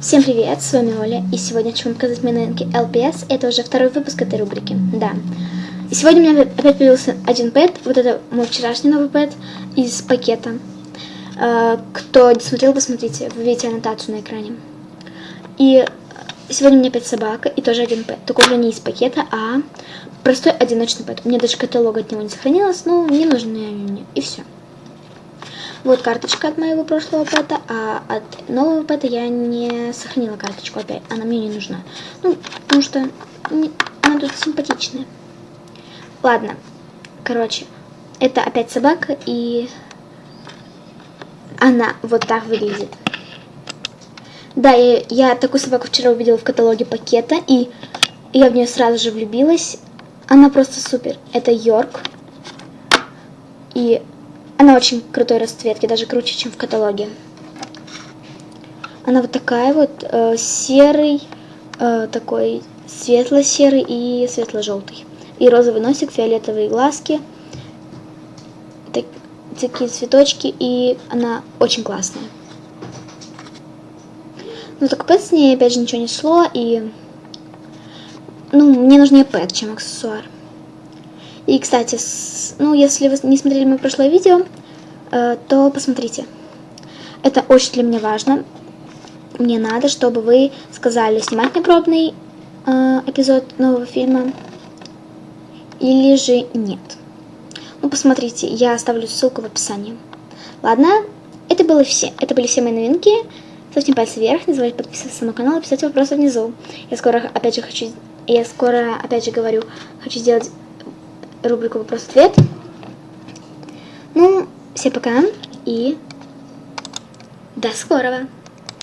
Всем привет, с вами Оля, и сегодня хочу вам показать мои новинки LPS, это уже второй выпуск этой рубрики, да. И сегодня у меня опять появился один пэт, вот это мой вчерашний новый пэт из пакета. Э, кто не смотрел, посмотрите, вы видите аннотацию на экране. И сегодня у меня опять собака и тоже один пэт, только уже не из пакета, а простой одиночный пэт. У меня даже каталог от него не сохранилось, но мне нужны они, и все. Вот карточка от моего прошлого пэта, а от нового пэта я не сохранила карточку опять. Она мне не нужна. Ну, потому что не, она тут симпатичная. Ладно, короче, это опять собака, и она вот так выглядит. Да, я, я такую собаку вчера увидела в каталоге пакета, и я в нее сразу же влюбилась. Она просто супер. Это Йорк. И она очень крутой расцветки, даже круче, чем в каталоге. Она вот такая вот, э, серый, э, такой светло-серый и светло-желтый. И розовый носик, фиолетовые глазки, так, такие цветочки, и она очень классная. Ну так пэт с ней опять же ничего не шло, и ну, мне нужнее пэт, чем аксессуар. И, кстати, с, ну, если вы не смотрели мое прошлое видео, э, то посмотрите. Это очень для меня важно. Мне надо, чтобы вы сказали, снимать мне пробный э, эпизод нового фильма или же нет. Ну, посмотрите, я оставлю ссылку в описании. Ладно, это было все. Это были все мои новинки. Ставьте пальцы вверх, не забывайте подписываться на мой канал и писать вопросы внизу. Я скоро, опять же, хочу... Я скоро, опять же, говорю, хочу сделать рубрику «Вопрос-ответ». Ну, всем пока и до скорого!